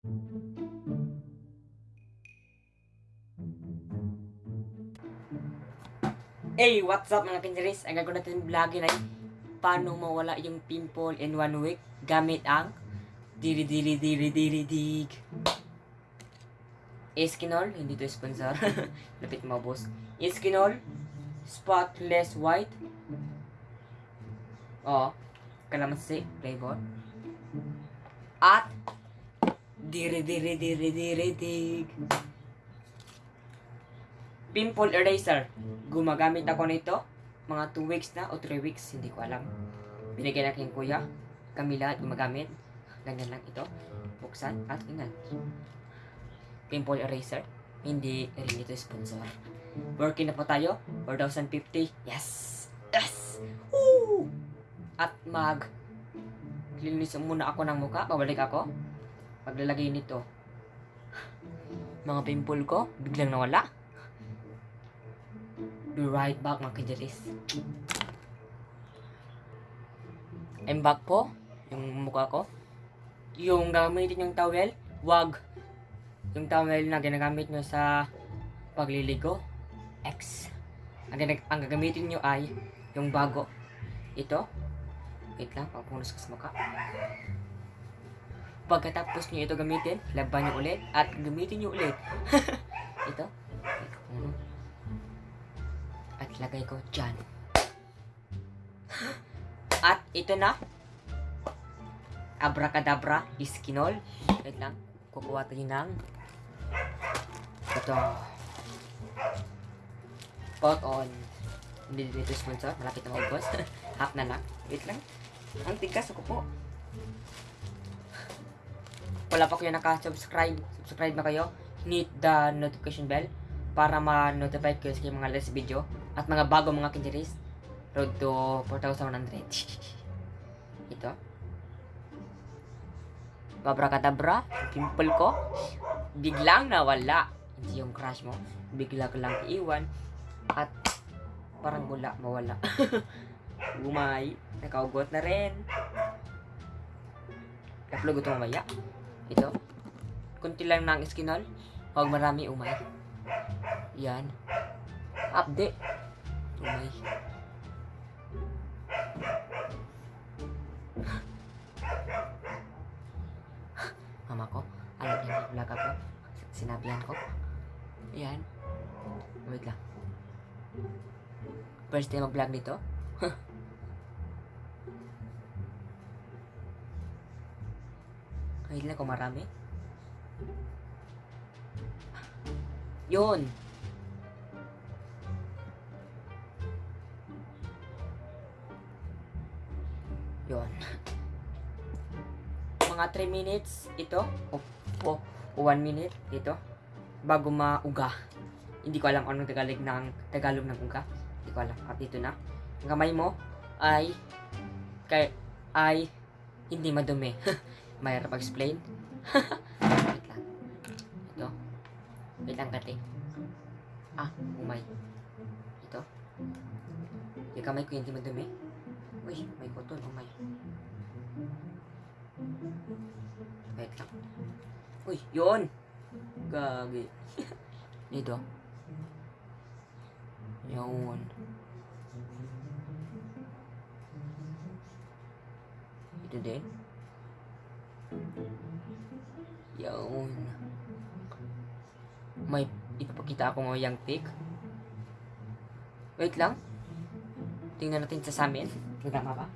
Hey, what's up mga kinseris? Ang gagawin natin vlogin ay paano mawala yung pimple in one week gamit ang diri diri diri diri dig. Eskinol, hindi to sponsor. Lapit mo boss. Eskinol, spotless white. Oh, kalamansi, flavor. At diri diri diri diri dig. Pimple eraser. Gumagamit ako nito. Mga 2 weeks na o 3 weeks. Hindi ko alam. Binigyan aking kuya. Kami lahat gumagamit. Ganyan lang ito. Buksan at tingnan. Pimple eraser. Hindi rin ito sponsor. Working na po tayo. 4,050. Yes! Yes! Woo! At mag linis muna ako ng muka. Babalik ako. Paglalagay nito. Mga pimple ko, biglang nawala be right back mga kajaris. I'm back po. Yung mukha ko. Yung gamitin yung towel, wag. Yung towel na ginagamit nyo sa pagliligo, X. Ang, ang gagamitin nyo ay yung bago. Ito. Wait lang, pagpunos ko sa mukha. Pagkatapos nyo ito gamitin, laban nyo ulit at gamitin nyo ulit. ito. At lagay ko dyan. At ito na. Abracadabra, iskinol. Wait lang. Kukuha tayo ng ito. Pot on. Hindi dito sponsor. Malapit na maubos. Half na lang. Wait lang. Ang tigas ako po. Wala pa kayo naka-subscribe. Subscribe na kayo. Hit the notification bell para ma-notify kayo sa mga latest video at mga bago mga kinjeris. Road to 4,100. Ito. Babrakadabra, pimple ko, biglang nawala. Hindi yung crush mo, bigla ka lang iwan. At parang wala, mawala. Umay, nakaugot na rin. Upload ito mamaya. Ito. Kunti lang ng skinol. Huwag marami umay. Yan. Update. Umay. Mama ko, alam niya na vlog ako. Sinabihan ko. Yan. Wait lang. First time mag-vlog nito. Kahit lang kung marami. Yun. Yun. Mga 3 minutes ito. O, o, o 1 minute ito. Bago mauga. Hindi ko alam anong Tagalog ng Tagalog ng uga. Hindi ko alam. At ito na. Ang kamay mo ay kay ay hindi madumi. Mahirap explain. Wait lang. Ito. Wait lang kati. Ah, umay. Ito. Yung kamay ko hindi madumi. Uy, may koton, umay. Wait lang. Uy, yun! Gagi. Ito. Yun. Ito din. Yun. May ipapakita ako ng young pic. Wait lang. Tingnan natin sa samin. Nagama ba?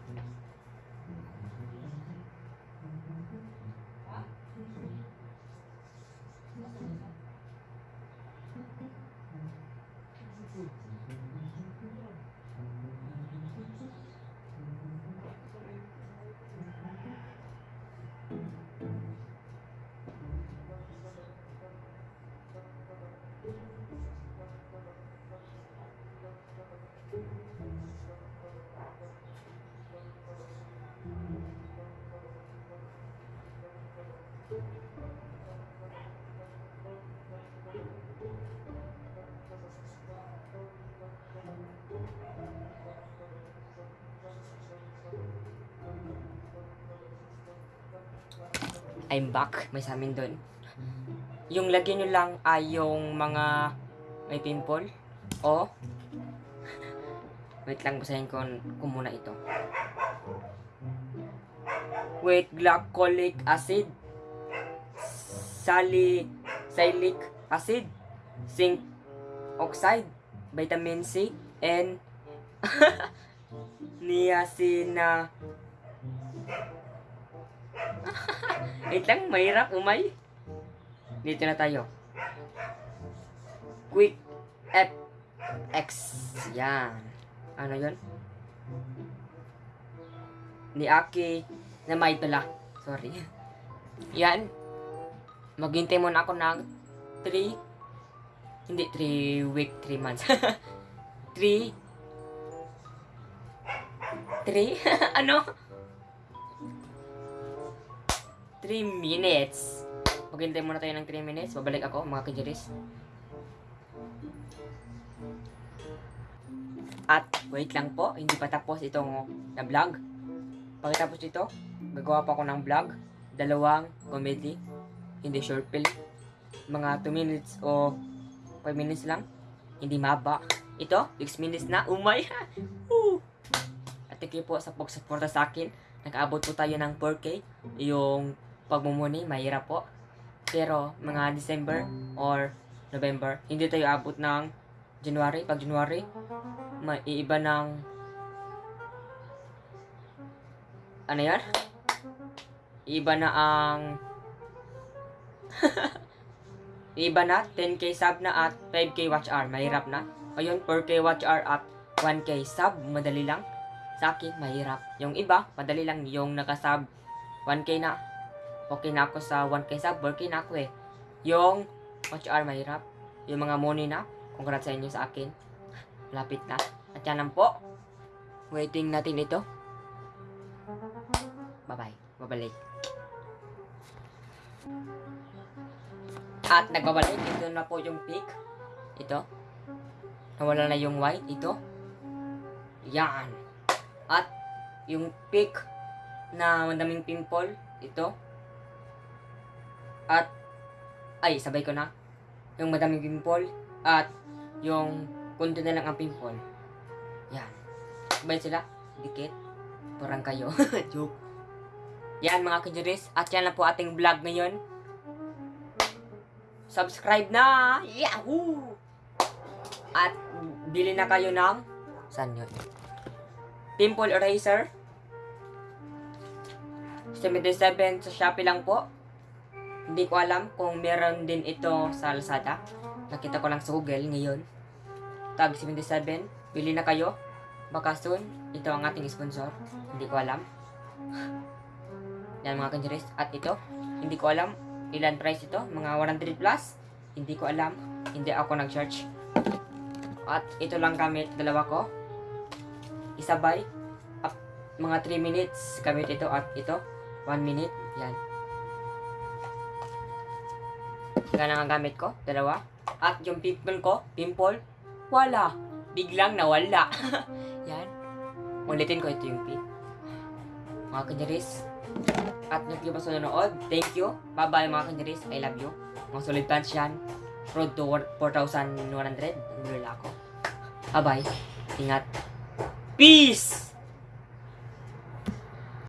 I'm back. May sa amin doon. Yung lagyan nyo lang ay yung mga may pimple o wait lang basahin ko, ko muna ito. Wait, glycolic acid salicylic acid zinc oxide vitamin C and niacina Wait lang, mahirap umay. Dito na tayo. Quick FX. Yan. Ano yon? Ni Aki na may pala. Sorry. Yan. Maghintay muna ako ng 3 hindi 3 week, 3 months. 3 3 ano? 3 minutes. Maghintay muna tayo ng 3 minutes. Babalik ako, mga kajiris. At, wait lang po, hindi pa tapos itong na vlog. Pagkatapos dito, gagawa pa ako ng vlog. Dalawang comedy, hindi short film. Mga 2 minutes o 5 minutes lang. Hindi maba. Ito, 6 minutes na. Umay! Woo! At thank po sa pagsuporta sa akin. Nakaabot po tayo ng 4K. Yung pagmumuni, mahirap po. Pero mga December or November, hindi tayo abot ng January. Pag January, maiiba ng ano yan? Iba na ang Iba na 10k sub na at 5k watch hour. Mahirap na. Ayun, 4k watch hour at 1k sub. Madali lang. Sa akin, mahirap. Yung iba, madali lang. Yung nakasub 1k na. Okay na ako sa 1k sub. 4k na ako eh. Yung hour, mahirap. Yung mga money na. Congrats sa inyo sa akin. Lapit na. At yan lang po. Waiting natin ito. Bye-bye. Babalik. At nagbabalik. Ito na po yung peak. Ito. Nawala na yung white. Ito. Yan. At yung peak na madaming pimple. Ito. At ay, sabay ko na. Yung madaming pimple. At yung kunti na lang ang pimple. Yan. Sabay sila. Dikit. Parang kayo. Joke. Yan mga kajuris. At yan lang po ating vlog ngayon. Subscribe na! Yahoo! At bili na kayo ng saan yun? Pimple eraser. 77 sa Shopee lang po. Hindi ko alam kung meron din ito sa Lazada. Nakita ko lang sa Google ngayon. Tag 77. Bili na kayo. Baka soon, ito ang ating sponsor. Hindi ko alam. Yan mga kanjiris. At ito, hindi ko alam ilan price ito. Mga 100 plus. Hindi ko alam. Hindi ako nag-search. At ito lang gamit. Dalawa ko. Isabay. Up, mga 3 minutes gamit ito. At ito, 1 minute. Yan. Yan ang gamit ko. Dalawa. At yung pimple ko, pimple, wala. Biglang nawala. Yan. Ulitin ko ito yung pin. Mga kanyaris. At nag ba sa nanood? Thank you. Bye-bye mga kanyaris. I love you. Mga solid fans yan. Road to 4,100. Nilala ako. Bye-bye. Ingat. Peace!